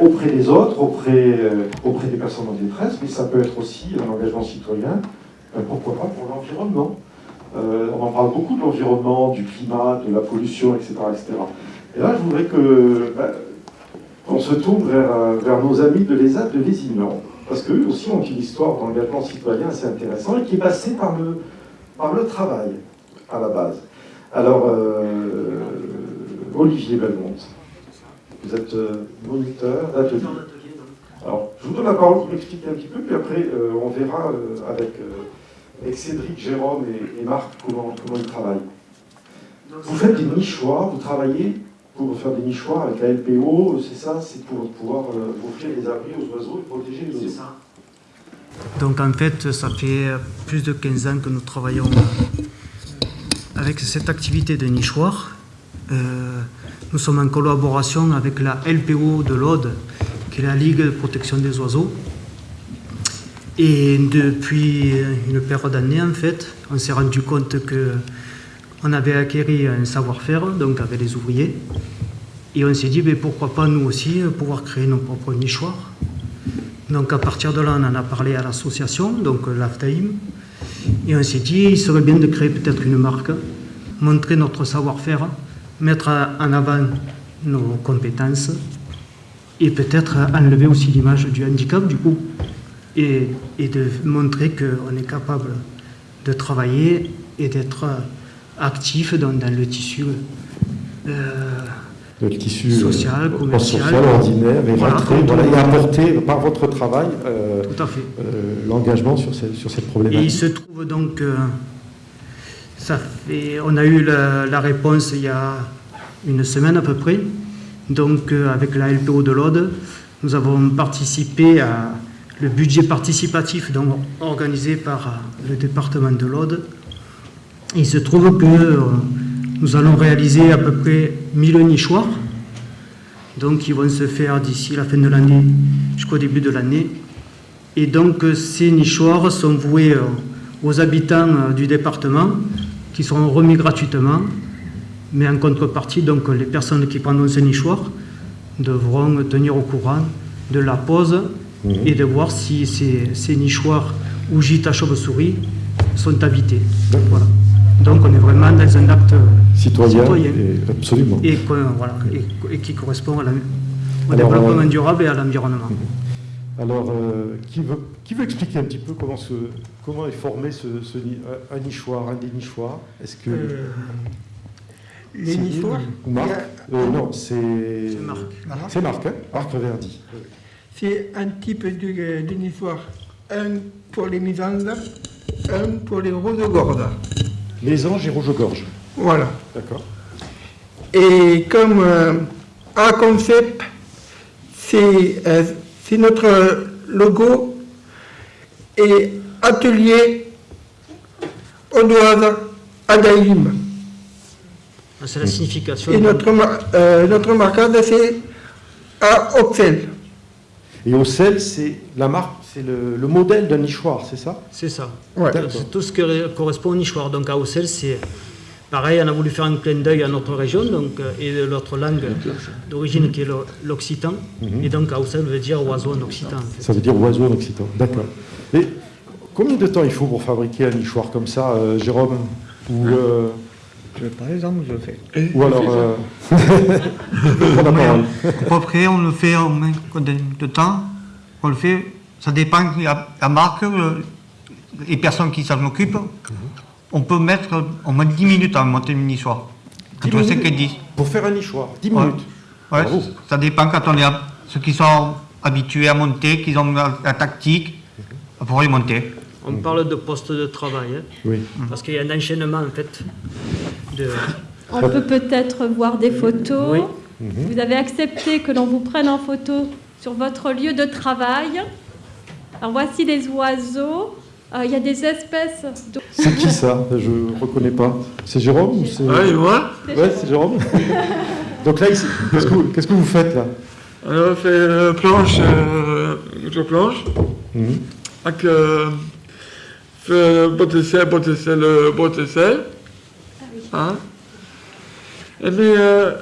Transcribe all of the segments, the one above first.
auprès des autres, auprès, euh, auprès des personnes en détresse, mais ça peut être aussi un engagement citoyen, euh, pourquoi pas pour l'environnement. Euh, on en parle beaucoup de l'environnement, du climat, de la pollution, etc. etc. Et là, je voudrais que bah, qu'on se tourne vers, vers nos amis de l'ESA de Lézignan, parce qu'eux aussi ont une histoire d'engagement citoyen assez intéressante et qui est passée par le, par le travail, à la base. Alors, Olivier Belmont. Vous êtes euh, moniteur d'atelier. Alors, je vous donne la parole pour expliquer un petit peu, puis après, euh, on verra euh, avec, Cédric, Jérôme et, Marc comment, comment ils travaillent. Vous faites des nichoirs, vous travaillez pour faire des nichoirs avec la LPO, c'est ça C'est pour pouvoir offrir des abris aux oiseaux et protéger les oiseaux. C'est ça. Donc en fait, ça fait plus de 15 ans que nous travaillons avec cette activité de nichoirs. Nous sommes en collaboration avec la LPO de l'Aude, qui est la Ligue de protection des oiseaux. Et depuis une période d'années, en fait, on s'est rendu compte qu'on avait acquis un savoir-faire, donc avec les ouvriers. Et on s'est dit, mais pourquoi pas nous aussi pouvoir créer nos propres nichoirs Donc à partir de là, on en a parlé à l'association, donc l'AFTAIM. Et on s'est dit, il serait bien de créer peut-être une marque, montrer notre savoir-faire mettre en avant nos compétences et peut-être enlever aussi l'image du handicap du coup et, et de montrer qu'on est capable de travailler et d'être actif dans, le tissu, euh, le tissu social, euh, commercial, ordinaire et, voilà, et apporter par votre travail euh, l'engagement sur, sur, cette problématique. Et il se trouve donc on a eu la, réponse il y a une semaine à peu près. Donc euh, avec la LPO de l'Aude, nous avons participé à le budget participatif organisé par euh, le département de l'Aude. Il se trouve que euh, nous allons réaliser à peu près 1000 nichoirs. Donc ils vont se faire d'ici la fin de l'année jusqu'au début de l'année. Et donc ces nichoirs sont voués aux habitants du département qui seront remis gratuitement, mais en contrepartie, donc, les personnes qui prendront ce nichoir devront tenir au courant de la pause mhm. et de voir si ces, nichoirs ou gîtes à chauve-souris sont habités. Voilà. Donc on est vraiment dans un acte citoyen, et, absolument. Et, voilà, et, qui correspond à au développement durable et à l'environnement. Mhm. Alors, euh, qui, veut, qui, veut, expliquer un petit peu comment, ce, comment est formé ce, un nichoir, un des nichoirs Est-ce que... Euh, les nichoirs Marc euh, Non, c'est... Marc. C'est Marc, hein Marc Verdi. C'est un type de, de, nichoir. Un pour les mésanges, un pour les rouges-gorges. Mésanges et rouges-gorges. Voilà. D'accord. Et comme un concept, c'est c'est notre logo et atelier Odoise Adaïm. Ah, c'est la signification. Et notre, euh, notre marquage, c'est à Oxel. Et Oxel, c'est la marque, c'est le, modèle d'un nichoir, c'est ça? C'est ça. C'est tout ce qui correspond au nichoir. Donc à Oxel, c'est Pareil, on a voulu faire un clin d'œil à notre région donc, euh, et de notre langue d'origine qui est l'occitan. Mhm. Et donc, ça veut dire oiseau en occitan. Ça veut dire oiseau en occitan, d'accord. Et combien de temps il faut pour fabriquer un nichoir comme ça, euh, Jérôme ou, euh... Je, Par exemple, je le fais. Ou alors. Euh... près, on le fait en moins de temps. On le fait, ça dépend de la, marque, les personnes qui s'en occupent. Mhm on peut mettre au moins 10 minutes à monter une nichoir. Entre 5 et 10. Pour faire un nichoir, 10 minutes ouais, ça dépend quand on est ceux qui sont habitués à monter, qui ont la, tactique pour y monter. On parle de poste de travail, hein. oui. parce qu'il y a un enchaînement en fait. De... On peut peut-être voir des photos. Oui. Vous avez accepté que l'on vous prenne en photo sur votre lieu de travail. Alors voici les oiseaux. Euh, il y a des espèces. C'est qui ça Je ne reconnais pas. C'est Jérôme ou Ouais, moi Ouais, c'est Jérôme. Donc là, qu'est-ce que, qu'est-ce que vous faites là On fait euh, planche, euh, planche, mmh. avec euh, botte de sel, botte de sel, botte de sel. Ah hein? Et puis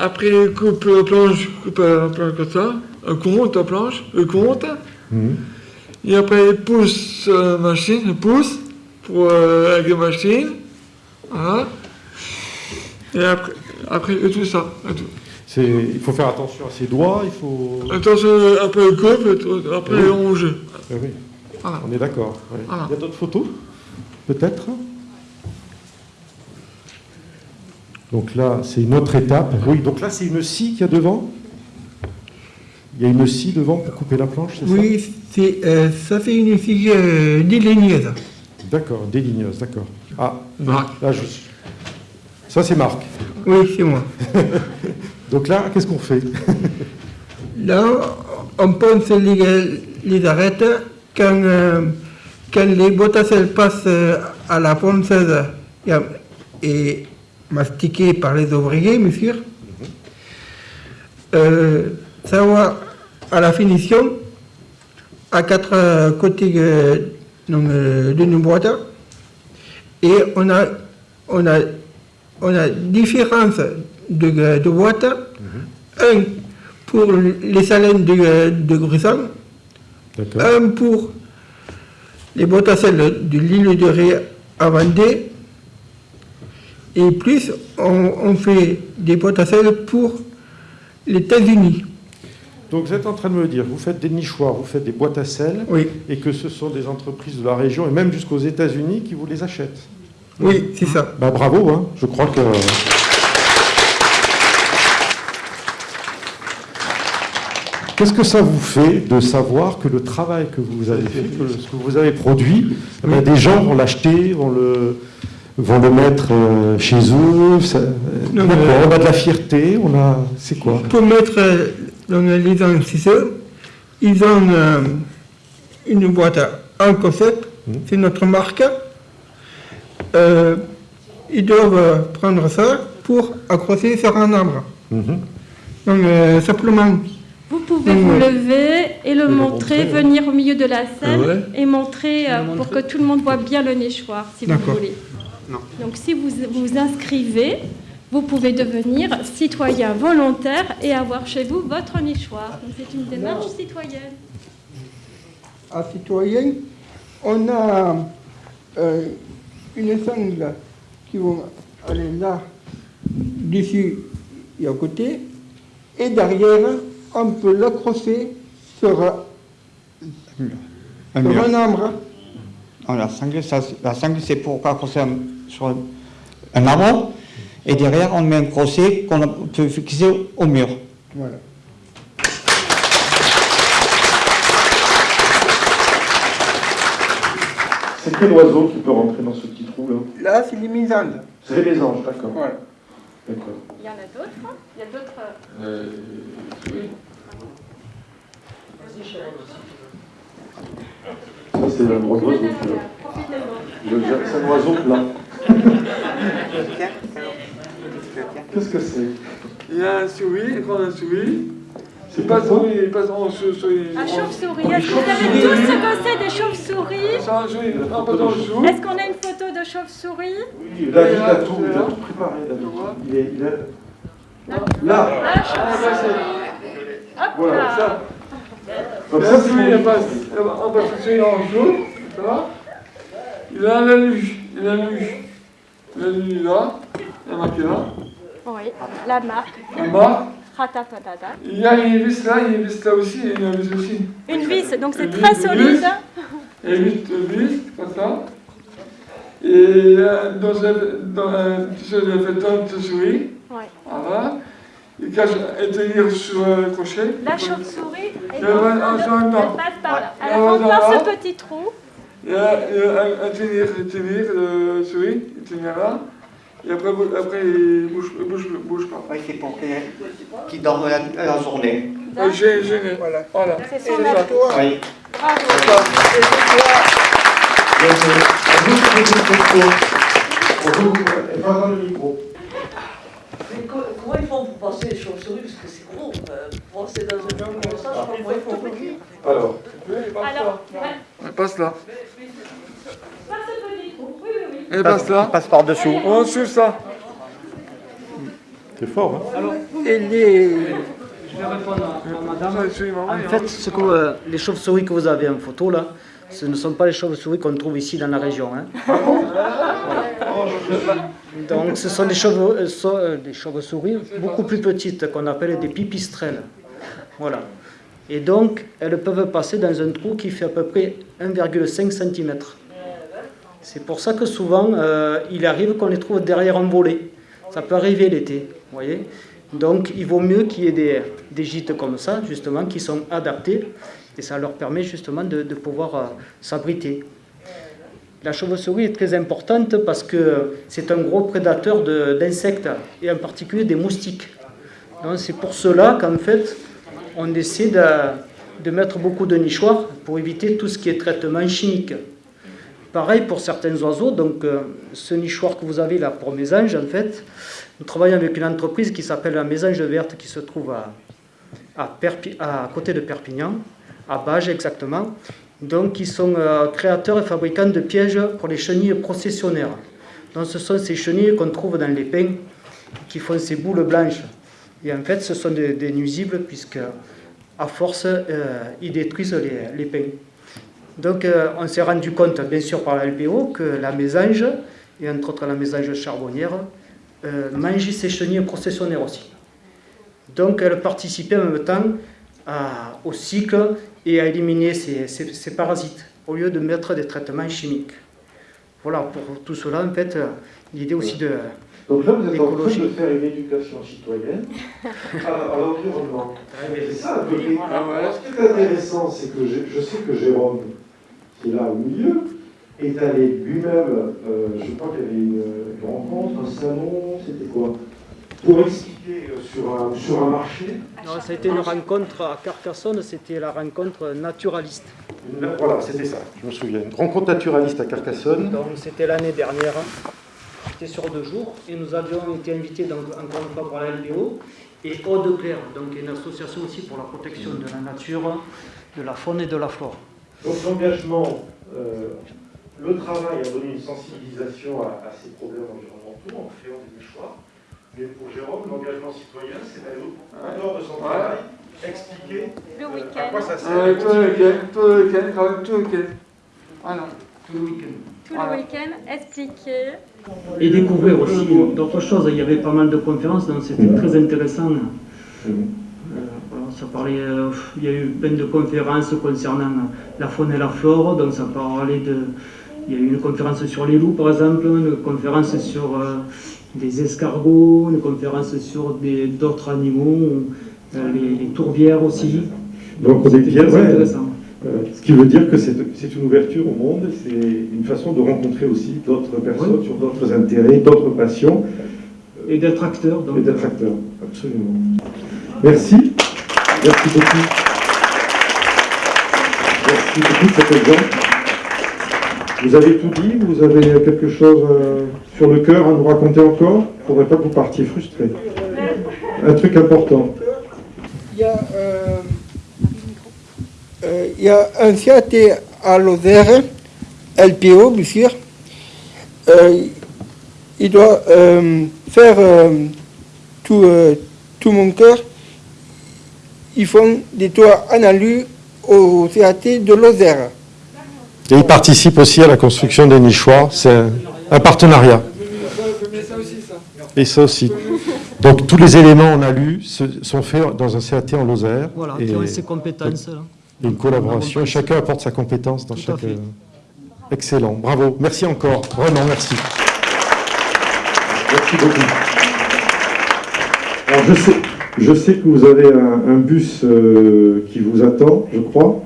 après, coupe planche, coupe planche comme ça. elle compte la planche, compte, Mhm. Et après elle pousse sur la machine, elle pousse pour euh, avec la machine, voilà. Et après, après et tout ça, et tout. Il faut faire attention à ses doigts, il faut... Attention, après et tout, après elle ronge. Ah oui, Voilà. on est d'accord. ouais. Voilà. Il y a d'autres photos Peut-être? Donc là, c'est une autre étape. Oui, donc là, c'est une scie qu'il y a devant? Il y a une scie devant pour couper la planche, c'est Oui, c'est, euh, ça c'est une fille euh, déligneuse. ça D'accord, déligneuse, d'accord. Ah, Marc. là, je... Ça, c'est Marc. Oui, c'est moi. Donc là, qu'est-ce qu'on fait? Là, on pense les, les arêtes quand, euh, quand les bottes elles passent euh, à la ponceuse et, mastiquées par les ouvriers, monsieur. Euh, ça va à la finition à quatre euh, côtés euh, euh, d'une boîte et on a, on a, on a différence de, de boîtes. Un pour les salines de, de D'accord. un pour les boîtes à sel de l'île de Ré à Vendée, et plus on, on fait des boîtes à sel pour les États-Unis. Donc vous êtes en train de me dire, vous faites des nichoirs, vous faites des boîtes à sel, Oui, et que ce sont des entreprises de la région, et même jusqu'aux États-Unis, qui vous les achètent. oui, c'est ça. Bah bravo, hein. je crois que... Qu'est-ce que ça vous fait de savoir que le travail que vous avez fait, que ce que vous avez produit, eh ben, des gens vont l'acheter, vont le, vont le mettre euh, chez eux ça- Non, D'accord, mais- On a de la fierté, on a... C'est quoi? Pour mettre dans les investisseurs, ils ont euh, une boîte en concept, c'est notre marque. Euh, ils doivent prendre ça pour accrocher sur un arbre. Mhm. Donc euh, simplement, Vous pouvez vous lever et le montrer, montrer, ouais. venir au milieu de la scène ouais. et montrer euh, pour que tout le monde voit bien le nichoir, si vous voulez. Donc si vous vous inscrivez, vous pouvez devenir citoyen volontaire et avoir chez vous votre nichoir. Donc c'est une démarche citoyenne. à citoyen, on a euh, une sangle qui va aller là, dessus et à côté, et derrière, on peut l'accrocher sur, Un sur un arbre. Non, la sangle, c'est- la sangle, c'est pour accrocher un- sur un, un arbre. Et derrière, on met un crochet qu'on a- peut fixer au mur. Voilà. C'est quel oiseau qui peut rentrer dans ce petit trou là? Là, c'est les mésandes. C'est les mésanges, d'accord. Voilà. D'accord. Il y en a d'autres hein? Il y a d'autres... Euh, Ça, c'est un gros oiseau. Le- C'est un oiseau plat. Qu'est-ce que c'est? Il y a un souris, il prend un souris. C'est pas souris, il passe en sou- souris. Un chauve-souris. Est-ce que vous savez tous ce que c'est des chauves-souris? C'est un souris, non, pas en dessous. Est-ce qu'on a une photo de chauve-souris? Oui, David a tout, il a tout préparé, David. Il est, il est- Là, Ah, chauve-souris. Hop Voilà, là. Ça, comme ça, c'est on passe le souris en dessous, ça va Il a la luge, il a la luge. La luge là, il y a marqué là. Oui, la marque. En bas, Ratatatada. il y a une vis là, il y a une vis là aussi, et une vis aussi. Une vis, donc c'est très solide. vis. Et huit vis, comme ça. Et euh, dans un, béton de souris, Ouais. voilà. Il cache et tenir sur le crochet. La chauve-souris, elle, passe par là. Elle rentre par ce petit trou. Il y a, il y a un, un tenir, un tenir le souris, il tenir là. Et après, après il bouge, bouge, bouge pas. Oui, c'est pour qu'ils dorment la, la journée. Euh, J'ai, j'ai, Voilà. voilà. C'est C'est son ça. atout. Oui. Bravo. Pas dans le micro. Mais co- comment ils font pour passer les chauves-souris? Parce que c'est gros. euh, pour passer dans un jungle comme ça, je sais pas comment ils font. Alors, Alors, passe là. Oui, oui. Elle passe passe par-dessous. En dessous ça. c'est fort, hein Et les, Je vais répondre à madame. En et fait, ce que, euh, les chauves-souris que vous avez en photo là, ce ne sont pas les chauves-souris qu'on trouve ici dans la région. hein. Donc ce sont des euh, euh, des chauves-souris beaucoup plus petites qu'on appelle des pipistrelles. Voilà. Et donc elles peuvent passer dans un trou qui fait à peu près 1,5 cm. C'est pour ça que souvent euh, il arrive qu'on les trouve derrière un volet. Ça peut arriver l'été, voyez. Donc il vaut mieux qu'il y ait des, gîtes comme ça, justement, qui sont adaptés, et ça leur permet justement de, pouvoir euh, s'abriter. La chauve-souris est très importante parce que c'est un gros prédateur d'insectes, et en particulier des moustiques. C'est pour cela qu'en fait, on essaie de, de mettre beaucoup de nichoirs pour éviter tout ce qui est traitement chimique. Pareil pour certains oiseaux, donc euh, ce nichoir que vous avez là pour mésanges, en fait, nous travaillons avec une entreprise qui s'appelle la Mésange Verte qui se trouve à, à, côté de Perpignan, à Bages exactement. Donc ils sont euh, créateurs et fabricants de pièges pour les chenilles processionnaires. Donc ce sont ces chenilles qu'on trouve dans les pins qui font ces boules blanches. Et en fait ce sont des, des nuisibles puisque à force euh, ils détruisent les, les pins. Donc euh, on s'est rendu compte, bien sûr par la LPO, que la mésange, et entre autres la mésange charbonnière, euh, mangeait ces chenilles processionnaires aussi. Donc elle participait en même temps à- au cycle et à éliminer ces, parasites, au lieu de mettre des traitements chimiques. Voilà, pour tout cela, en fait, l'idée aussi de... Donc là, vous êtes en train de faire une éducation citoyenne à, à l'environnement. C'est ça, un peu. Et Ah ouais. alors, ce qui est intéressant, c'est que je, je sais que Jérôme, qui est là au milieu, est allé lui-même, euh, je crois qu'il y avait une, une rencontre, un salon, c'était quoi? Pour expliquer euh, sur un, sur un marché. Non, ça a été une rencontre à Carcassonne, c'était la rencontre naturaliste. Une- Voilà, c'était ça, je me souviens. Une rencontre naturaliste à Carcassonne. Donc c'était l'année dernière, c'était sur deux jours, et nous avions été invités donc, encore une fois par la LPO et Eau de Claire, donc une association aussi pour la protection de la nature, de la faune et de la flore. Donc l'engagement, euh, le travail a donné une sensibilisation à, à ces problèmes environnementaux en créant des choix. Mais pour Jérôme, l'engagement citoyen, c'est d'aller au en dehors de son Ouais. travail, expliquer Le euh, à week-end. quoi ça sert. Euh, tout le week-end, tout le week-end, quand même, tout le week-end. Ah non. Tout le week-end. Tout Voilà. le week-end, expliquer. Et découvrir aussi d'autres choses. Il y avait pas mal de conférences, donc c'était très intéressant. Ça parlait, euh, il y a eu plein de conférences concernant la faune et la flore, donc ça parlait de... Il y a eu une conférence sur les loups par exemple, une conférence sur euh, des escargots, une conférence sur d'autres animaux, euh, les, les tourbières aussi. Donc on est bien, ouais, intéressant. euh, ce qui veut dire que c'est c'est une ouverture au monde, c'est une façon de rencontrer aussi d'autres personnes sur d'autres intérêts, d'autres passions Et d'être acteur. donc, et d'être acteur. Absolument. Merci. Merci beaucoup. Merci beaucoup cet exemple. Vous avez tout dit, vous avez quelque chose euh, sur le cœur à nous raconter encore? Il ne faudrait pas que vous partiez frustré. Un truc important. Il y a, euh, euh, un CAT à Lozère, LPO, bien sûr. Il doit faire tout, tout mon cœur. Ils font des toits en alu au CAT de Lozère. Et il participe aussi à la construction des nichoirs. C'est un, un partenariat. Et ça aussi. Donc tous les éléments on a lus se- sont faits dans un CAT en Lozère. Voilà, et, qui ont ces compétences. là. et une collaboration. Chacun apporte sa compétence dans Tout à chaque. fait. euh, Excellent. Bravo. Merci encore. Vraiment, merci. Merci beaucoup. Alors je sais, je sais que vous avez un, un bus euh, qui vous attend, je crois.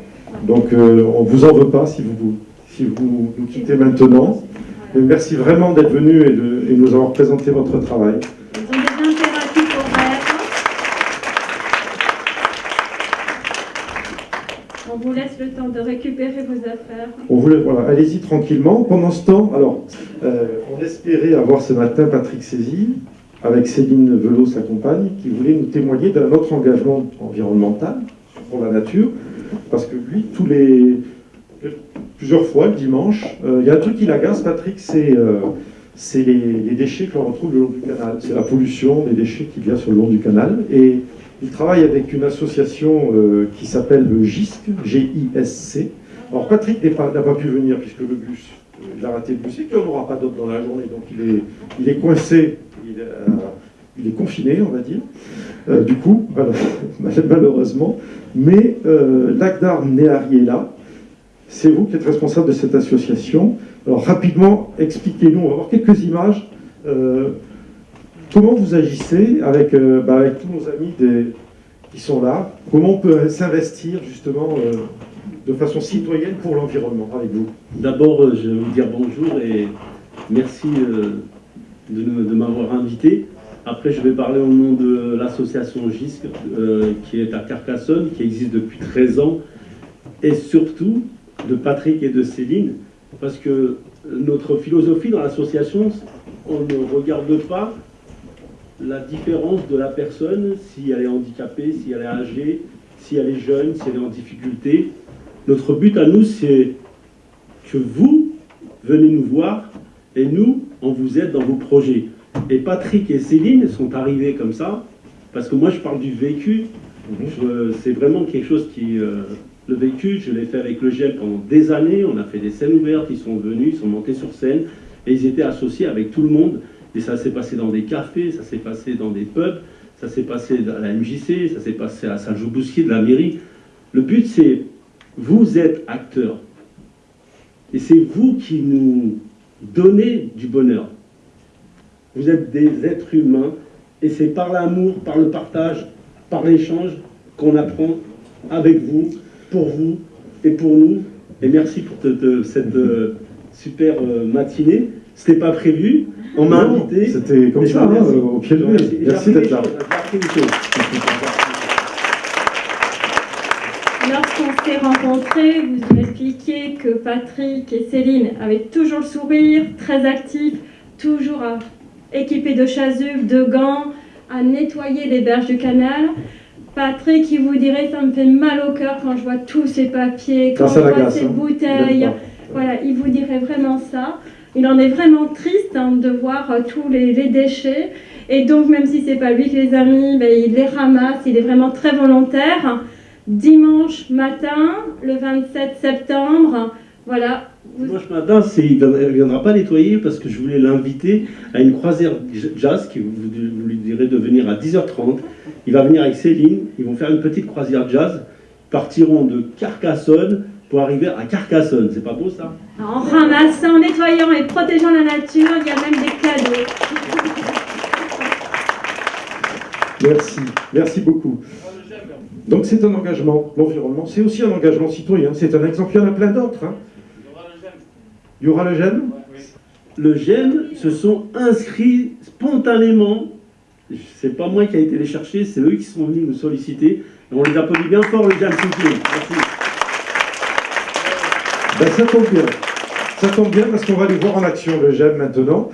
Donc euh, on vous en veut pas si vous, si vous nous quittez maintenant. Merci vraiment d'être venu et de et nous avoir présenté votre travail. On vous laisse le temps de récupérer vos affaires. On voulait, voilà, allez-y tranquillement. Pendant ce temps, alors, euh, on espérait avoir ce matin Patrick Sésy, avec Céline Velot, sa compagne, qui voulait nous témoigner d'un autre engagement environnemental pour la nature, parce que lui, plusieurs fois le dimanche, euh, il y a un truc qui l'agace, Patrick, c'est euh, les, déchets que l'on retrouve le long du canal. C'est la pollution des déchets qu'il y a sur le long du canal. Et il travaille avec une association euh, qui s'appelle le GISC, G-I-S-C. Alors Patrick n'a pas, pu venir puisque le bus, il a raté le bus et qu'il n'y en aura pas d'autres dans la journée. Donc il est, coincé, il est confiné, on va dire. Euh, du coup, malheureusement. Mais euh, Lagdar Nehari est là. C'est vous qui êtes responsable de cette association. Alors rapidement, expliquez-nous, on va voir quelques images. Euh, comment vous agissez avec, euh, bah, tous nos amis qui sont là? Comment on peut s'investir justement de façon citoyenne pour l'environnement? Avec vous D'abord, je vais vous dire bonjour et merci de m'avoir invité. Après, je vais parler au nom de l'association GISC, euh, qui est à Carcassonne, qui existe depuis 13 ans, et surtout de Patrick et de Céline, parce que notre philosophie dans l'association, on ne regarde pas la différence de la personne, si elle est handicapée, si elle est âgée, si elle est jeune, si elle est en difficulté. Notre but à nous, c'est que vous venez nous voir et nous, on vous aide dans vos projets. Et Patrick et Céline sont arrivés comme ça, parce que moi je parle du vécu. Je- C'est vraiment quelque chose qui... euh, le vécu, je l'ai fait avec le GEL pendant des années, on a fait des scènes ouvertes, ils sont venus, ils sont montés sur scène, et ils étaient associés avec tout le monde. Et ça s'est passé dans des cafés, ça s'est passé dans des pubs, ça s'est passé à la MJC, ça s'est passé à Saint-Jean-Bousquier de la mairie. Le but c'est, vous êtes acteurs. Et c'est vous qui nous donnez du bonheur. Vous êtes des êtres humains et c'est par l'amour, par le partage, par l'échange qu'on apprend avec vous, pour vous et pour nous. Et merci pour te- te- cette euh, super euh, matinée. C'était pas prévu. On m'a invité. C'était comme ça, hein, au pied. J'ai Merci appris d'être là. Lorsqu'on s'est rencontrés, vous m'expliquiez que Patrick et Céline avaient toujours le sourire, très actifs, toujours euh, équipés de chasubles, de gants, à nettoyer les berges du canal. Patrick, il vous dirait, ça me fait mal au cœur quand je vois tous ces papiers, quand Ça, je vois ces hein. bouteilles. Voilà, il vous dirait vraiment ça. Il en est vraiment triste hein, de voir euh, tous les, les déchets. Et donc, même si c'est pas lui qui les a mis, ben, il les ramasse. Il est vraiment très volontaire. Dimanche matin, le 27 septembre, voilà. vous- Dimanche matin, il ne viendra pas nettoyer parce que je voulais l'inviter à une croisière jazz qui vous, vous lui direz de venir à 10h30. Il va venir avec Céline, ils vont faire une petite croisière jazz, partiront de Carcassonne pour arriver à Carcassonne. C'est pas beau ça? En ramassant, nettoyant et protégeant la nature, il y a même des cadeaux. Merci, merci beaucoup. Donc c'est un engagement, l'environnement, c'est aussi un engagement citoyen, c'est un exemple, il y en a plein d'autres. hein. Il y aura le GEM Le GEM se sont inscrits spontanément. C'est pas moi qui ai été les chercher, c'est eux qui sont venus nous solliciter. Et on les applaudit bien fort, le GEM, s'il vous plaît. Merci. Ben, ça tombe bien. Ça tombe bien parce qu'on va les voir en action, le GEM maintenant.